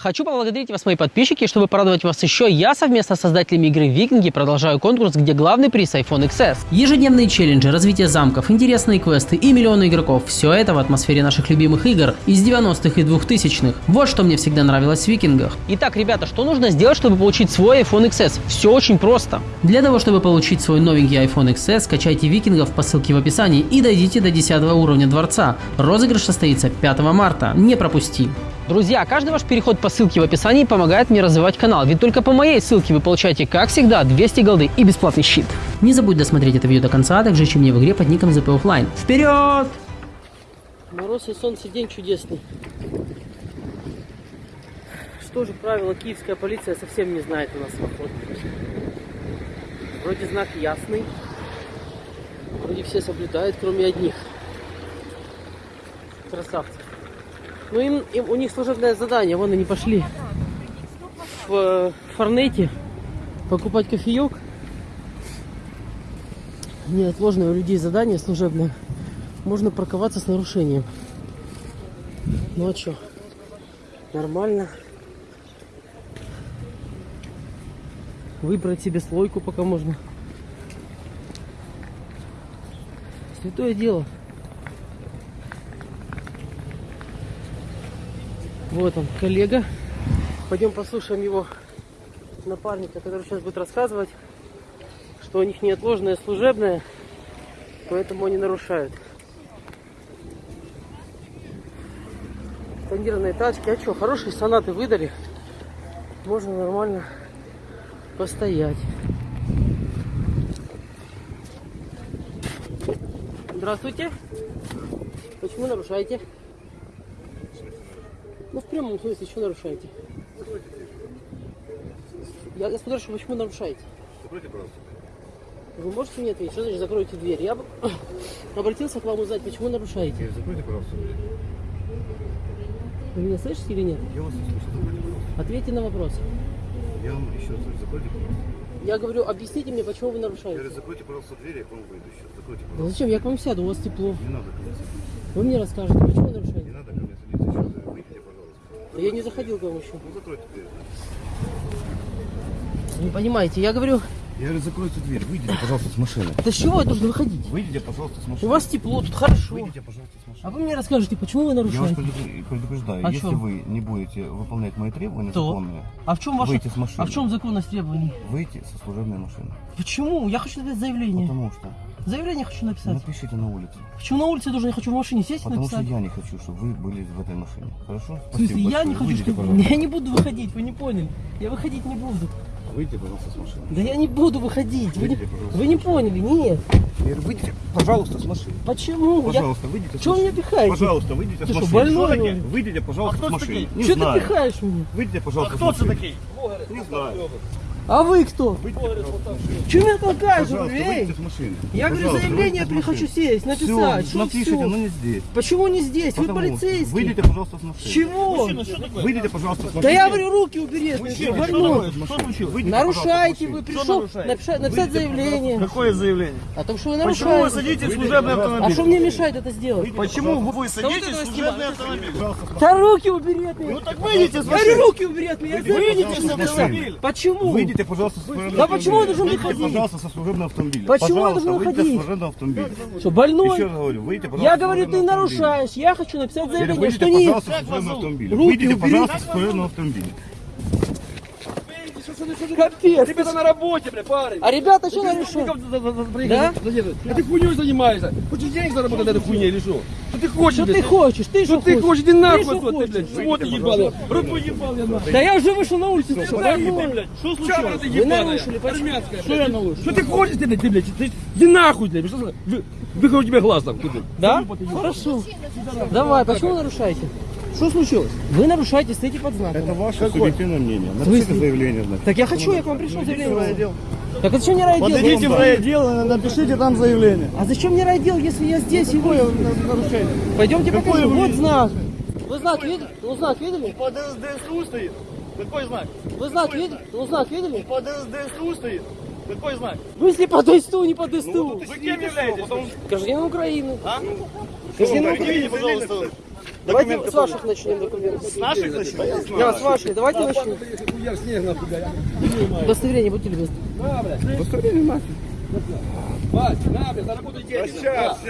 Хочу поблагодарить вас, мои подписчики, чтобы порадовать вас еще, я совместно с создателями игры Викинги продолжаю конкурс, где главный приз iPhone XS. Ежедневные челленджи, развитие замков, интересные квесты и миллионы игроков. Все это в атмосфере наших любимых игр из 90-х и 2000-х. Вот что мне всегда нравилось в Викингах. Итак, ребята, что нужно сделать, чтобы получить свой iPhone XS? Все очень просто. Для того, чтобы получить свой новенький iPhone XS, скачайте Викингов по ссылке в описании и дойдите до 10 уровня дворца. Розыгрыш состоится 5 марта. Не пропусти. Друзья, каждый ваш переход по ссылке в описании помогает мне развивать канал, ведь только по моей ссылке вы получаете, как всегда, 200 голды и бесплатный щит. Не забудь досмотреть это видео до конца, а также ищи мне в игре под ником ZP Offline. Вперед! Мороз и солнце, день чудесный. Что же правило киевская полиция совсем не знает у нас в. Вроде знак ясный, вроде все соблюдают, кроме одних. Красавцы. Ну им, им у них служебное задание, вон они пошли в э, Форнете покупать кофеек. Неотложное у людей задание служебное. Можно парковаться с нарушением. Ну а что? Нормально. Выбрать себе слойку пока можно. Святое дело. Вот он, коллега. Пойдем послушаем его напарника, который сейчас будет рассказывать, что у них неотложное служебное, поэтому они нарушают. Тонированные тачки. А что, хорошие сонаты выдали. Можно нормально постоять. Здравствуйте. Почему нарушаете? Ну, в прямом смысле, что нарушаете? Я, я спрашиваю, почему нарушаете? Закройте, пожалуйста. Вы можете мне ответить? Что значит закройте дверь? Я обратился к вам узнать, почему нарушаете. Закройте, пожалуйста. Вы меня слышите или нет? Я вас не слышу. Закройте, пожалуйста. Ответьте на вопрос. Я вам еще раз говорю, закройте, пожалуйста. Я говорю, объясните мне, почему вы Я нарушаете. говорю, закройте, пожалуйста, дверь, я к вам выйду сейчас. Закройте, пожалуйста. зачем? Я к вам сяду, у вас тепло. Не надо ко мне садиться. Вы мне расскажете, почему нарушаете. надо ко мне садиться. Еще раз говорю, выйдите, пожалуйста. Да Я не заходил к вам еще. Ну, закройте дверь. Не понимаете, я говорю, Я говорю, закройте дверь. Выйдите, пожалуйста, с машины. да с чего я должен выходить? Выйдите, пожалуйста, с У машины. вас тепло, тут хорошо. Выйдите, пожалуйста, с машины. А вы мне расскажете, почему вы Я вас нарушаете? предупр- предупреждаю, О если чем? вы не будете выполнять мои требования То? законные, А в чем ваше... Выйти с машины. А в чем законность требований? выйти со служебной машины. Почему? Я хочу написать заявление. Потому что Заявление хочу написать. напишите на улице. Почему на улице я должен? Я хочу в машине сесть и Потому что написать. я не хочу, чтобы вы были в этой машине. Хорошо? В смысле, я не хочу, Выйдите, чтобы... пожалуйста. Я не буду выходить, вы не поняли. Я выходить не буду. Выйдите, пожалуйста, с машины. Да я не буду выходить. Вы не, Выйдите, пожалуйста. вы не поняли, нет. Я говорю, выйдите, пожалуйста, с машины. Почему? Пожалуйста, выйдите с Чего вы машины. меня пихаете? Пожалуйста, выйдите Ты с что, машины. больной, Что что ли? такое? Выйдите, пожалуйста, А с машины. такие? Что ты пихаешь меня? Выйдите, пожалуйста, Кто с машины. такий? Не знаю. А вы кто? Чего меня толкаешь? Машины. Я говорю, Пожалуйста, заявление с хочу сесть, написать. Все, Что напишите, но не здесь. Почему не здесь? Вы Потому- полицейский. Выйдите, пожалуйста, с машины. Чего? Мужчина, что такое? Выйдите, пожалуйста, с машины. Да я говорю, руки убери, Мужчина, что случилось? Выйдите, Нарушаете пожалуйста, вы, пришел нарушаете? написать, написать Выйдите, заявление Какое заявление? о том, что вы Почему вы нарушаете. садитесь в служебный А автомобиль? что мне мешает это сделать? Почему вы садитесь в служебный автомобиль? Да руки убери от меня. Ну так выйдите с Я машины. руки убери от меня. Я Выйдите с автомобиля. Почему? Выйдите, пожалуйста, с служебного Да почему я должен выходить? Выйдите, пожалуйста, со служебного автомобиля. Почему я Пожалуйста, должен выйдите выходить? с служебного автомобиля. Что, больной? Еще раз говорю, выйдите, пожалуйста, Я говорю, ты нарушаешь. Я хочу написать заявление, Выйдите, что не... пожалуйста, с служебного автомобиля. Руки Выйдите, пожалуйста, с служебного автомобиля. Капец. Ребята на работе, бля, парень. А ребята что нарушают? Да? А ты хуйней занимаешься. Хочешь денег заработать на этой хуйне или что? Что ты хочешь, Что ты хочешь? Ты Что ты хочешь? Иди нахуй что ты, блядь. Вот ты ебаный. Руку ебал я нахуй. Да я уже вышел на улицу. что, блядь. Что случилось? Вы нарушили? Армянская, Что я нарушил? Что ты хочешь, ты, блядь, ты, блядь? Ты- Иди нахуй, блядь. Выхожу тебе глаз там. Да? Хорошо. Давай, почему нарушаете? Что случилось? Вы нарушаете, стоите под знаком. Это ваше субъективное мнение. Напишите заявление, значит. Так я хочу, я к вам пришел заявление. Так а зачем мне райдел? Подойдите в райотдел и напишите там заявление. А зачем мне райдел, если я здесь вы? нарушение? Пойдемте Какое покажу. вы Вот знак. Вы знак видели? Ну знак видели? Под СДСУ стоит. Какой знак? Вы знак видели? Ну знак видели? Под СДСУ стоит. Какой знак? В смысле по ДСТУ, не по ДСТУ? Вы кем являетесь? Гражданин Украины. А? Гражданин Украины. пожалуйста, Давайте с ваших начнем документов. С наших начнем? Да, с ваших. Давайте начнем. Я. Удостоверение, будьте любезны. Удостоверение нахуй. Вась, на, блядь, заработай деньги.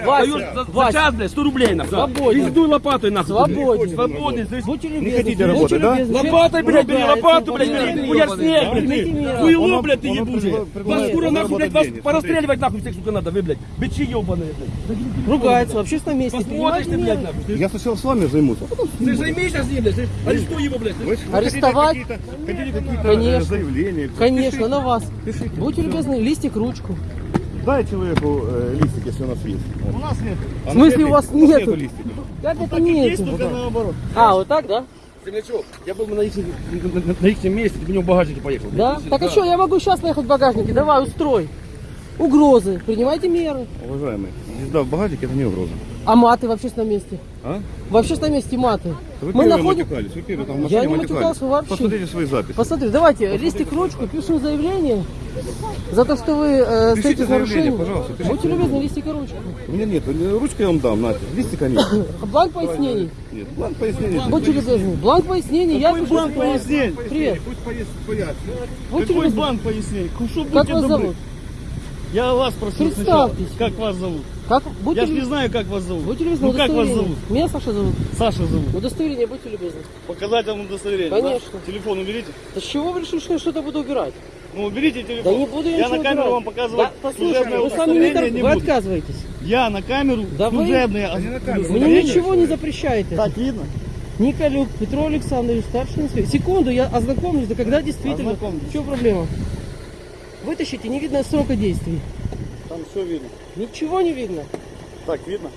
Вася, Даешь за, за Вася, час, блядь, 100 рублей нахуй. Свободен. Пиздуй лопатой нахуй. Свободен. Свободен. здесь. будьте любезны. хотите будьте работать, да? Лопатой, блядь, бери, лопату, блядь, бери. Хуяр снег, блядь. Хуйло, блядь, ты ебучий. Вас скоро нахуй, блядь, вас порастреливать нахуй всех, сука, надо, вы, блядь. Бичи ебаные, блядь. Ругается в общественном месте. Посмотришь ты, блядь, нахуй. Я сначала с вами займусь, Ты займись сейчас ним, блядь. Арестуй его, блядь. Хотите Арестовать? Хотите какие-то Конечно. заявления? Конечно, на вас. Будьте любезны, листик, ручку. Дай человеку э, листик, если у нас есть. У нас нет. В смысле у вас нету? листика? Как это нет? наоборот. А, вот так, да? Землячок, я был бы на их, на, на- их месте, ты бы него в багажнике поехал. Да? Так а что, я могу сейчас поехать в багажнике? Давай, устрой. Угрозы. Принимайте меры. Уважаемый, езда в багажнике это не угроза. А маты в общественном месте? А? В общественном месте маты. Вы Мы находим... матюкались, вы первые там в Я не матюкался вообще. Посмотрите свои записи. Посмотри, давайте, листик, ручку, пишем заявление. За то, что вы э, Пишите заявление, пожалуйста, пишите Будьте любезны, листик и ручку. У меня нет, ручку я вам дам, нате. Листика нет. Бланк пояснений. Нет, бланк пояснений. Будьте любезны. Бланк пояснений. Я пишу бланк пояснений? Привет. Пусть пояснит. Будьте Какой любезны. банк пояснений? Как вас зовут? Я вас сначала. Представьтесь. Как вас зовут? Как? Будьте Я же не знаю, как вас зовут. Будьте любезны, Ну как вас зовут? Меня Саша зовут. Саша зовут. Удостоверение, будьте любезны. Показать вам удостоверение. Конечно. да? Телефон уберите. Да с чего вы решили, что я что-то буду убирать? Ну уберите телефон. Да не буду я, Я на камеру убирать. вам показывать Да, послушайте, служебное вы сами не тор- не Вы отказываетесь. Я на камеру Да вы- служебное на камеру. Мне ничего не запрещаете. Так видно? Николюк Петро Александрович, старший инспектор. Секунду, я ознакомлюсь, да когда действительно. Ознакомьтесь. В чем проблема? Вытащите, не видно срока действий. Там все видно. Ничего не видно. Так видно?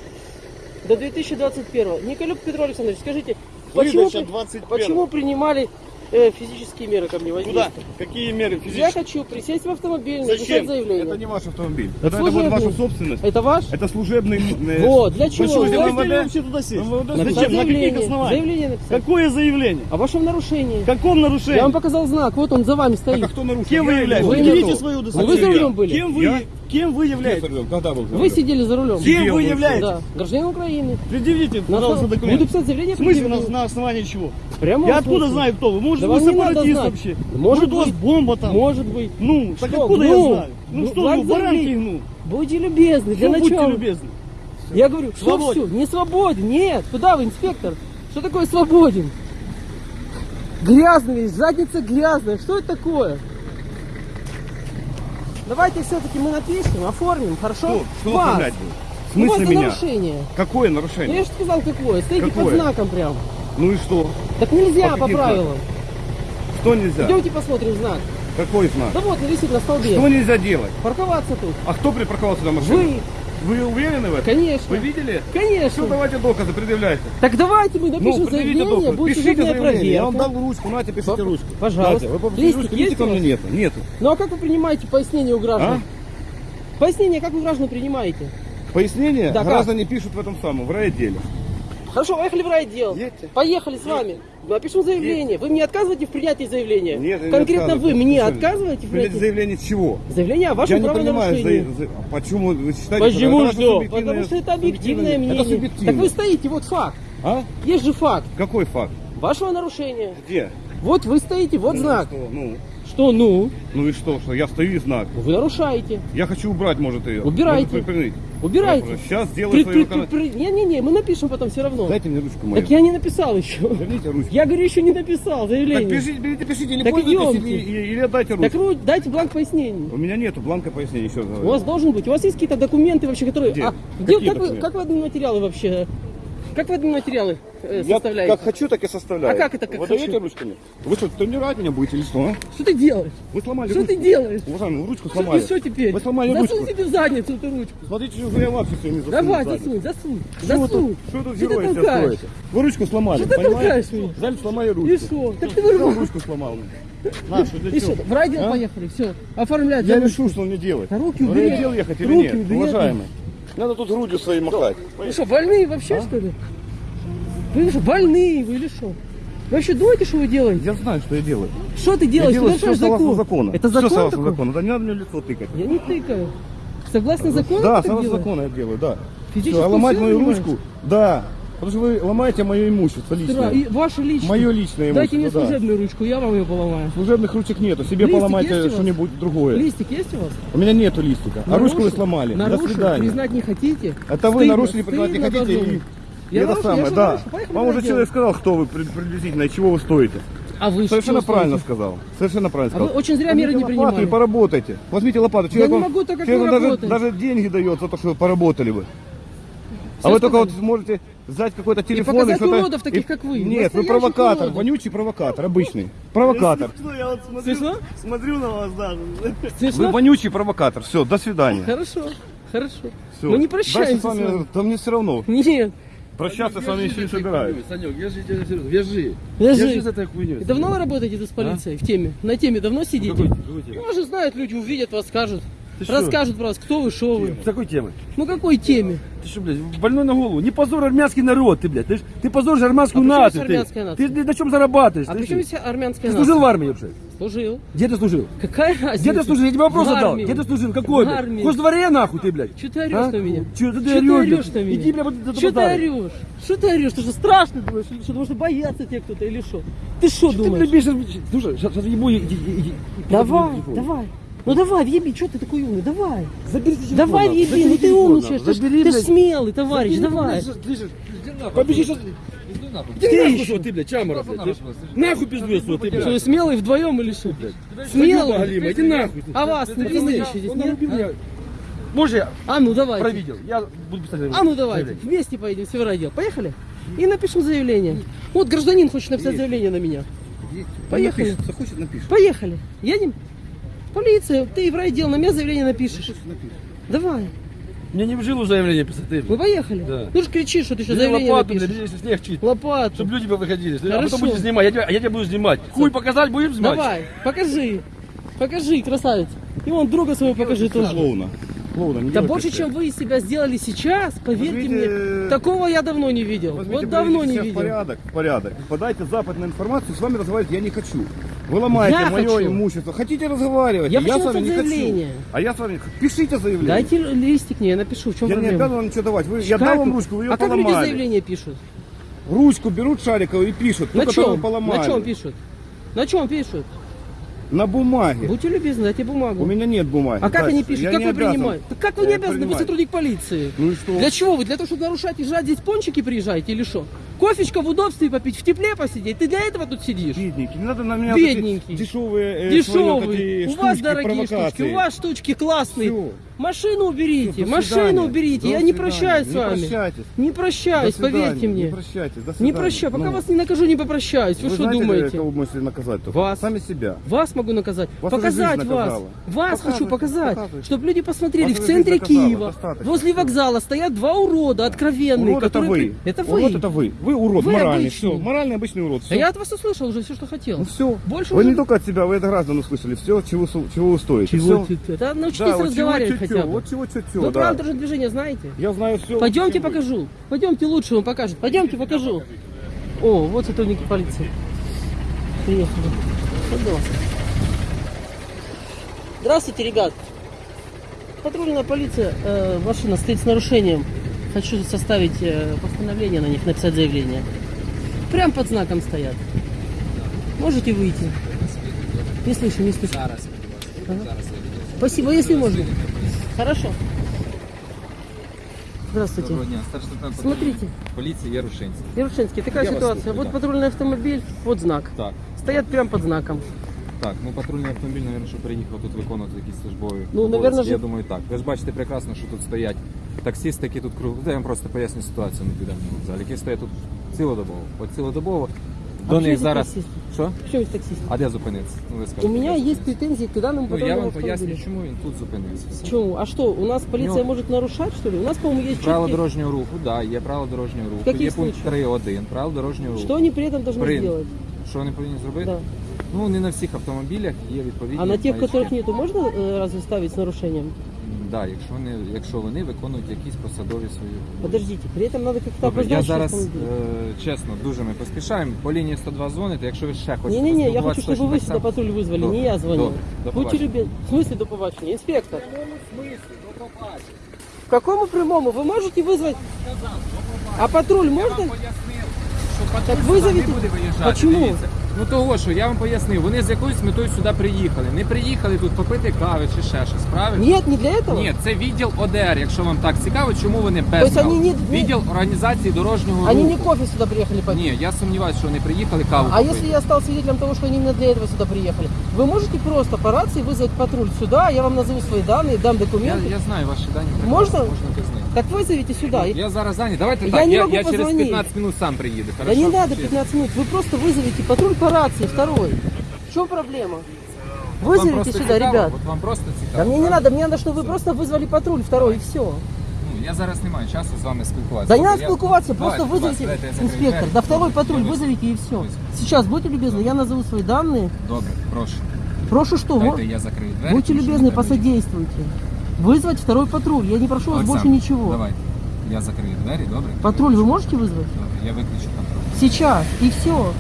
До 2021. Николюк Петро Александрович, скажите, почему, при- 21. почему принимали э, физические меры ко мне Куда? Какие меры Я физические? хочу присесть в автомобиль, Зачем? написать заявление. Это не ваш автомобиль. Это Это, это будет ваша служебный. собственность. Это ваш? Это служебный... э, Вот, для чего? Почему Вы Зачем МВД? вообще туда сесть? МВД Зачем? На каких заявление. основаниях? Заявление написать. Какое заявление? О вашем нарушении. Каком Я нарушении? вам показал знак, вот он за вами стоит. Так, а кто нарушил? Кем вы Я являетесь? Вы свое А вы за рулем были? Кем вы, Я? Кем вы являетесь? Когда был? Вы сидели за рулем. Кем вы являетесь? Да, гражданин Украины. Предъявите, На пожалуйста, основ- Буду документ. писать заявление. В смысле, на, на основании чего? Прямо Я откуда смысле. знаю, кто вы? Может, Да вы сепаратист вообще? Может у вас быть. бомба там? Может быть. Ну, так откуда я знаю? Ну, Ну, что вы, баранки гну? Будьте любезны, для Ну, будьте начала. любезны. Я говорю, что все? Не свободен. Нет. Куда вы, инспектор? Что такое свободен? Грязный, задница грязная. Что это такое? Давайте все-таки мы напишем, оформим, хорошо? Что? Что Вас. оформлять будет? В Ну, смысле меня? нарушение. Какое Ну, нарушение? я же сказал, какое. Стоите под Какое? знаком прям. Ну и что? Так нельзя По по правилам. Что нельзя? Идемте посмотрим знак. Какой знак? Да вот, висит на столбе. Что нельзя делать? Парковаться тут. А кто припарковался на машине? Вы, Вы уверены в этом? конечно. Вы видели? Конечно. Все, давайте доказы, предъявляйте. Так давайте мы напишем Ну, заявление, доказы. будет Пишите заявление. Я вам проверка. дал ручку, нате, пишите Пап- ручку. пожалуйста. Нате, вы попросите ручку, есть видите, ко мне нету. Нету. Ну а как вы принимаете пояснение у граждан? А? Пояснение, как вы граждан принимаете? Пояснение Да, как? граждане пишут в этом самом, в райотделе. Хорошо, поехали в райотдел. Едьте. Поехали с вами. Напишем заявление. Вы мне отказываете в принятии заявления? Нет, я не Конкретно отказываюсь. вы мне Что, отказываете в принятии? заявление чего? Заявление о Я вашем не понимаю, правонарушении. за- почему вы считаете, Почему что? субъективное- Потому что это объективное мнение. Это субъективно. Так вы стоите, вот факт. А? Есть же факт Какой факт? вашего нарушения. Где? Вот вы стоите, вот знак. Что? Ну, Что ну? ну и что, что я стою и знак. Вы нарушаете. Я хочу убрать, может, ее. Убирайте. Может, припинить. Убирайте. Сейчас сделаю При- свою при- при- при- Не-не-не, мы напишем потом все равно. Дайте мне ручку мою. Так я не написал еще. Верните ручку. Я говорю, еще не написал Так заявление. пишите, берите, пишите, или Так пользуйтесь, или, или, отдайте ручку. Так ну, дайте бланк пояснений. У меня нету бланка пояснений, еще раз У вас должен быть. У вас есть какие-то документы вообще, которые. Где? А, где как, вы, как вы админматериалы вообще? Как вы админматериалы э, Я составляете? как хочу, так и составляю. А как это как Вы хочу? даете ручку мне? Вы что, тренировать меня будете или что, а? Что ты делаешь? Вы сломали Что ручку. ты делаешь? Уважаемый, вы ручку Что, сломали. и что теперь? Вы сломали засунь ручку. себе в задницу эту ручку. Смотрите, что я вообще все не засунул. Давай, сзади. засунь, засунь. Что вы засунь. тут, что тут Что ты герои себя толкаешь? строите? Вы ручку сломали, Что ты понимаете? толкаешь меня? Взяли, сломали ручку. И что? Так ты Кто вырвал. ручку сломал? На, что для И что? чего? В райдел А? поехали, все. Оформлять. Я решу, что мне делать. Да руки убери. райотдел ехать или Руки нет, убери. уважаемый? Надо тут грудью своей махать. Вы что, больные вообще, А? что ли? Вы что, больные вы или что? Вы вообще думаете, что вы делаете? Я знаю, что я делаю. Что ты Я делаешь? делаю Ты все согласно закон. закону. Это Все закон согласно такой? закону. Да не надо мне лицо тыкать. Я не тыкаю. Согласно закону Да, согласно закону я делаю, да. Физическую Всё, а ломать мою ручку? Да. Потому что вы ломаете мое имущество личное. и ваше личное. Мое личное Дайте мне имущество, да. служебную ручку, я вам ее поломаю. Служебных ручек нету. Себе Листик поломайте вас? что-нибудь другое. Листик есть у вас? У меня нету листика. А ручку вы сломали. Нарушил? До свидания. Признать не хотите? Это вы Стыдно, нарушили, признать не хотите. И, Я это я самое, же да. Поехали Вам уже человек сказал, кто вы при- приблизительно и чего вы стоите. А вы Совершенно правильно стоите? сказал. Совершенно правильно А вы сказал. очень зря Возьмите меры не принимали. и поработайте. Возьмите лопату. не Человек вам- могу, так как человек вы даже, деньги дает за то, что вы поработали бы. А вы только вот можете взять какой-то телефон показать что-то- уродов таких, как вы. Нет, вы провокатор, уродов. вонючий провокатор, обычный. Провокатор. Ну, я вот смотрю, Смешно? смотрю на вас даже. Вы Смешно? вонючий провокатор. Все, до свидания. Хорошо, хорошо. Всё. Мы не Дальше прощаемся с вами, с вами. да мне все равно. Нет. Прощаться с вами еще не собираюсь. Санек, вяжи, тебя серьезно, вяжи. Вяжи. Вяжи хуйней. И давно вы работаете тут с полицией в теме? На теме давно сидите? Какой, какой темы? Ну, уже знают люди, увидят вас, скажут. Ты что? Расскажут про вас, кто вы, что вы. С какой темы? Ну какой теме? Ты что, блядь, больной на голову? Не позор армянский народ, ты, блядь. Ты, ж- ты позоришь армянскую А нацию. ты. нация? Ты, ты на чем зарабатываешь? А ты что? здесь армянская Ты нация? служил в армии вообще? Служил. Где ты служил? Какая разница? Где ты служил? Я тебе вопрос задал. Где ты служил? Какой, В блядь? армии. В Хоздворе нахуй ты, блядь. Че ты орешь А? на меня? Чё ты Чё орешь, блядь? орешь на меня? Иди, блядь, вот это Что ты орешь? Что ты орешь? Ты что, страшно думаешь? Что? Думаешь, что боятся тебе кто-то или что? Ты что Ты, думаешь? блядь, бежишь, слушай, сейчас, ебу. Давай, давай. Ну давай, въеби, что ты такой умный? Давай. Забери телефон, Давай, въеби, ну ты умничаешь. Ты, ж- Забери, ты ж блядь. смелый, товарищ, Забери, давай. Побежи сейчас. Иди Ты нахуй, еще. что ты, блядь, чамора, блядь. Нахуй пиздуй свой, ты, Что, блядь. смелый вдвоем или что? Галима, Смелый? иди нахуй. А вас не пиздыщитесь, Он нет? Может, я А ну давайте. провидел. Я буду писать. А ну давайте, заявление. вместе поедем в Северодел. Поехали? И напишем заявление. Вот гражданин хочет написать заявление на меня. Поехали. Захочет, напишет. Поехали. Едем? Полиция, ты в райдел, на меня заявление напишешь. Давай. Мне не в жилу заявление писать, ты, Мы поехали. Да. Ну же кричишь, что ты еще Бери заявление лопату, напишешь. если снег чист. Лопату. Чтобы люди выходили. А Хорошо. потом будешь снимать. Я тебя, я тебя буду снимать. Хуй показать будем снимать? Давай, покажи. Покажи, красавец. И вон друга своего покажи тоже. Клоуна. Клоуна, не Да больше, чем вы из себя сделали сейчас, поверьте Возьмите- мне, такого я давно не видел. Возьмите, вот давно не видел. порядок, в порядок. Подайте западную информацию, с вами разговаривать я не хочу. Вы ломаете Я мое хочу. имущество. Хотите разговаривать? Я с хочу вами не написать хочу. заявление. А я с вами... Пишите заявление. Дайте листик мне, я напишу, в чем Я не проблема. обязан вам ничего давать. Вы, я дал вам вы- ручку, вы ее а как люди поломали. заявление пишут? Ручку берут шариковую и пишут. На ту, чем? поломали. На чем пишут? На чем пишут? На бумаге. Будьте любезны, дайте бумагу. У меня нет бумаги. А как они Зайчик, пишут? я Как не вы обязан. принимаете? Так как вы Я не не обязаны? Вы принимаю. сотрудник полиции. Ну и что? Для чего вы? Для того, чтобы нарушать и жрать здесь пончики приезжаете или что? Кофечка в удобстве попить, в тепле посидеть. Ты для этого тут сидишь? Бедненький, не надо на меня Бедненький. дешевые, э, свои Дешевые. эти У вас штучки, дорогие штучки, у вас штучки классные. Всё. Машину уберите, до машину уберите. До Я не прощаюсь с Не вами. прощайтесь. Не До прощаюсь, свидания. поверьте мне. Не прощайтесь. До Не свидания. прощаю. Пока Ну, вас не накажу, не попрощаюсь. Вы, Вы что знаете, думаете? кого можете наказать только? Вас. Сами себя. Вас могу наказать. Вас показать вас. Вас Показывайте, хочу показать. Чтобы люди посмотрели. Вас в центре Киева, достаточно. возле вокзала стоят два урода откровенные. Урод это которые... вы. Это вы. Урод это вы. Вы урод Вы моральный. обычный. Все. Моральный обычный урод. Да Все. я от вас услышал уже все, что хотел. Ну все. Больше Вы уже- не только от себя, вы это граждан услышали. Все, чего, чего вы стоите. Чего Всё. ты- Да научитесь Да, вот разговаривать чего, хотя бы. Вот чего чё Вы да. правила дорожного движения знаете? Я знаю все. Пойдемте покажу. Пойдемте лучше вам покажет. Пойдемте покажу. О, вот сотрудники полиции. Приехали. Пожалуйста. Здравствуйте, ребят. Патрульная полиция, э, машина стоит с нарушением. Хочу составить э, постановление на них, написать заявление. Прям под знаком стоят. Можете выйти? Не слышу, не слышу. Ага. Спасибо, если можно. Хорошо. Здравствуйте. Доброго дня, старший лейтенант Смотрите, поліції Ярушинський. Ярушинский, такая Я вас ситуация. слушаю, вот да. патрульный автомобиль, вот знак. Так, Стоят прям под знаком. так, ну патрульний автомобіль, мабуть, що приїхав тут виконувати якісь службові. Ну, обов'язки. наверно, ж- Я думаю, так. Ви ж бачите прекрасно, що тут стоять таксисти, які тут круг. Я вам просто поясню ситуацію, не підемо в залі, які стоять тут цілодобово. От цілодобово. До почему них здесь зараз. таксист? Що? Почему есть таксист? А де зупинитися? Ну, ви У скажете, меня де есть зупинитися? претензии к данному Ну, я патрульному вам поясню, автомобилю. чому він тут зупинився. Все. Почему? А что, у нас полиция Ну, может нарушать, что ли? У нас, по-моему, есть Правила четкие- дорожнього руху, так, да, є правила дорожнього руху. Каких є пункт случаев? 3.1, правила дорожнього руху. Что они при этом должны При- сделать? Що вони повинні зробити? Да. Ну, не на всіх автомобілях є відповідні А на тех, маячки. которых нету, можно э, разве ставить с нарушением? Да, якщо вони, якщо вони виконують якісь посадові свої. обов'язки. Подождите, при этом надо как-то Добре, я обозначить зараз автомобиль. е, чесно, дуже ми поспішаємо. По лінії 102 дзвоните, якщо ви ще хочете. Не-не-не, я хочу, поспілкуватися чтобы точно вы так сюда само. патруль вызвали, Добре, не я звонил. добре, до Будьте побачення. любезны. В смысле до побачення? Инспектор. В какому прямому? Вы можете вызвать? А патруль Я можно? вам пояснив, що патруль Так сюди визовіть- не буде виїжджати. Почему? Дивіться. Ну того, що я вам пояснив, вони з якоюсь метою сюди приїхали. Не приїхали тут попити кави чи ще щось, правильно? Нет, не для этого? Ні, це відділ ОДР, якщо вам так цікаво, чому вони без Тобто кави. вони не- не- Відділ організації дорожнього Они не руху. кофе сюда приехали попить. Ні, я сумніваюся, що вони приїхали каву А попити. если я стал свидетелем того, что они именно для этого сюда приехали? Вы можете просто по рации вызвать патруль сюда, я вам назову свои данные, дам Я, документы. я знаю ваші дані. Можна? Можна без них. Так вызовите сюда. Я зараз зайнятий. Давайте Я так, не я, могу я через позвонить. 15 минут сам приїду. Да Хорошо? не надо Чи- 15 минут, вы просто вызовите патруль по рации второй. В чем проблема? Вам Вызовите просто сюда, цікаво? ребят. От вам просто Да цікаво. мне не правда? надо, мне надо, чтобы вы просто вызвали патруль второй и все. Ну, я зараз не маю часу з вами спілкуватися. Да не Добре, надо я- спілкуватися, Давайте, просто будь ласка, вызовите дайте я закрию инспектор. двері. Да второй Добре, патруль я вызовите и все. Ось. Сейчас, будьте любезны, я назову свои данные. Добре, прошу. Прошу что? мо- Дайте я закрию двері. Будьте тому що любезны, мені треба посодействуйте. Вызвать второй патруль. Я не прошу вас Олександр, больше ничего. Давайте. Я закрию двері, добре? Патруль вы можете вызвать? Добре, я виключу контроль. Сейчас. И все. Добре.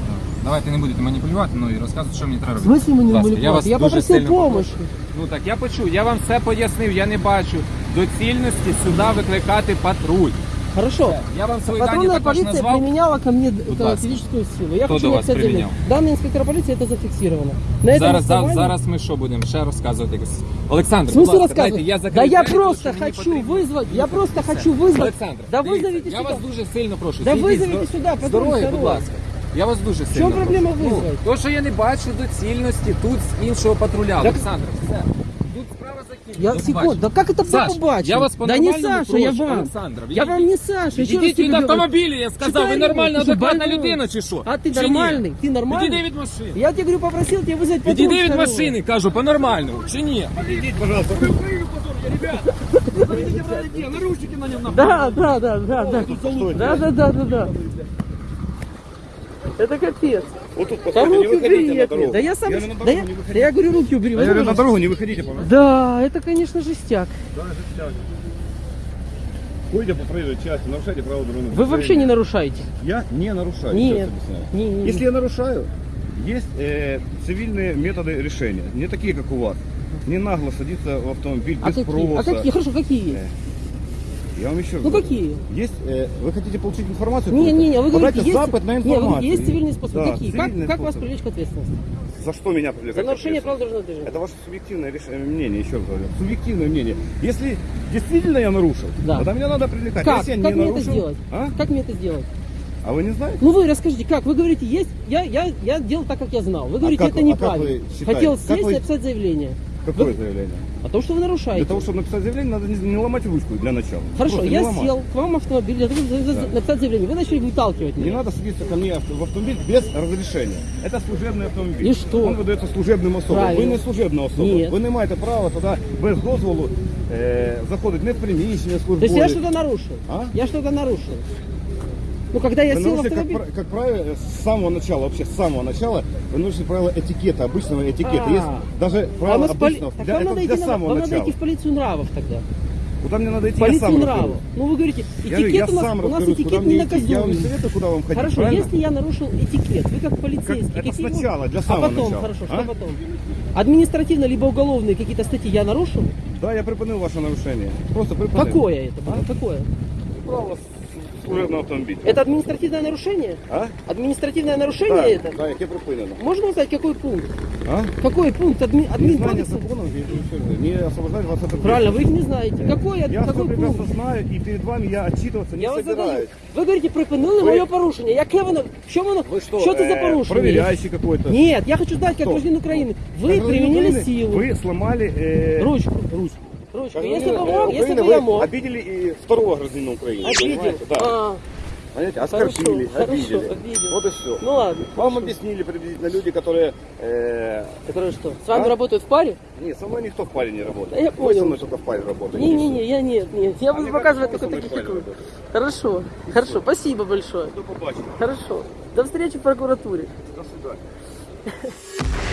Давайте не будете маніпулювати, ну і розказувати, що мені треба В робити. смысле мы не Будь ласка, были я вас Я дуже попросил сильно помощи. Ну так я почув, я вам все пояснив, я не бачу доцільності сюди викликати патруль. Хорошо. Я вам свої дані Патрульная також полиция назвав. применяла ко мне это, ласка. физическую силу. Я Кто хочу до вас написать заявление. применял? Данный инспектор полиции это зафиксировано. На этом Зараз, за- основании- зараз ми що будемо ще розказувати якось. Олександр, В будь смысле ласка, дайте, рассказывать? я да закрию я двері, просто тому що мені хочу потрібно вызвать, я їхати. просто Все. хочу вызвать. Олександр, Да дивіться, вызовите я сюда. вас дуже сильно прошу. Да зійдіть вызовите з- сюда, патруль з дороги, второй. будь ласка. Я вас дуже сильно чому проблема прошу. визвати? Ну, то, що я не бачу доцільності тут з іншого патруля. Олександр, все. Тут справа закінчена. Я До секунду, побачення. да как это Саш, побачить? я вас Да не по-нормальному Саша, я прошу, вам. Олександр, Я вам не Саша. еще раз Ідіть тебе від говорю. автомобіля, я сказав. Ви Читай, нормальна, ты что, адекватна больной? людина чи що? А ты Чи ні? нормальный? Ты нормальный? Відійди від машини. Я тебе говорю, попросил тебя вызвать патруль Відійди від второй. машини, кажу, по-нормальному. Чи ні? Идите, пожалуйста. Наручники на нем Да, да, да, да, да. Стойте. Да, да, да, да, да. Это капец. Вот тут, Да постойте, не руки убери на дорогу. Да я сам... Я на да, дорогу я, не да я говорю, руки убери. Я говорю, на дорогу не выходите, пожалуйста. Да, это, конечно, жестяк. Ходите по проезжей части, нарушайте правила дорожного Вы вообще не нарушаете. Я не нарушаю. Нет. сейчас объясняю. Не, не, не. Если я нарушаю, есть э, цивильные методы решения, не такие, как у вас. Не нагло садиться в автомобиль А без какие? А спроса. какие? Хорошо, какие? Э, Я вам еще раз Ну говорю. какие? Есть, э, вы хотите получить информацию? Не, не, не, вы говорите, есть, запад на не, информацию. есть цивильные способы. Да, какие? Как, как вас привлечь к ответственности? За что меня привлекать? За нарушение ответственности? дорожного движения. Это ваше субъективное реш- э, мнение, еще раз говорю. Субъективное мнение. Если действительно я нарушил, Да. тогда меня надо привлекать. Как? Если я Как не мне это нарушил, сделать? А? Как мне это сделать? а вы не знаете? Ну вы расскажите, как? Вы говорите, есть, я, я, я делал так, как я знал. Вы говорите, А как это а как неправильно. считаете? Хотел Как сесть вы- и написать заявление. Какое Вы- заявление? О том, что вы нарушаете. Для того, чтобы написать заявление, надо не, не ломать ручку для начала. Хорошо, Просто не я ломать. сел к вам в автомобиль для того, чтобы Да. написать заявление. Вы начали выталкивать Не меня. надо садиться ко мне в автомобиль без разрешения. Это служебный автомобиль. И что? Он выдается служебним особам. Правильно. Ви не служебна особа. Ні. Ви не маєте права тоді без дозволу е, заходити не в приміщення То службові. есть я что-то нарушил. А? Я что-то нарушил. Ну, когда я Вы сел в нарушили, как, автомобиль... пра- как правило, с самого начала, вообще с самого начала, вы нарушили правила этикета, обычного этикета. А. Есть даже правила поли- обычного, Так для, вам, надо для идти, на- самого вам надо начала. идти в полицию нравов тогда. Куда мне надо идти, я Полицию сам нравов. разберусь. Ну, вы говорите, Я, этикет я у нас, сам у нас куда этикет не идти. Я вам не наказуемый. советую, куда вам ходить, Хорошо, правильно? если я нарушил этикет, вы как полицейский, Как- это какие сначала, для а самого потом, начала. хорошо, А? что потом? Административно либо уголовные какие-то статьи я нарушил? Да, я припинил ваше нарушение. Просто припинил. Какое это? было? Какое? Право с- служебного автомобиля. Это административное нарушение? А? Административное нарушение Да, это? да, яке припинено. Можно узнать, какой пункт? А? Какой пункт адми, админ Незнание кодекса? законов не- освобождает вас от Правильно, вы их не знаете. Какой, Я все какой прекрасно пункт? знаю, і перед вами я отчитываться не Я вас задаю. собираюсь. Ви говорите, припинили моє порушення. Яке воно? Що воно? Что, Що це за э, порушення? проверяющий какой-то? Нет, я хочу знать, как Кто? гражданин Украины. Вы Гражданин применили Украины, силу. Вы сломали э, Ручку. ручку. Ручку. Если бы мог, если бы я мог. обидели и второго гражданина Украины. Обидел. понимаете? Да. А, Понимаете, оскорбили, Хорошо, обидели. хорошо, обидел. Вот и все. ну ладно. Вам хорошо. объяснили приблизительно люди, которые... э, Которые что? С вами А? работают в паре? нет, со мной никто в паре не работает. Да я Вы понял. со мной только в паре работаете. Не-не-не, я нет, нет. Я буду показывать только таких, как вы. в паре Хорошо, хорошо. Спасибо большое. До побачення. Хорошо. До встречи в прокуратуре. До свидания.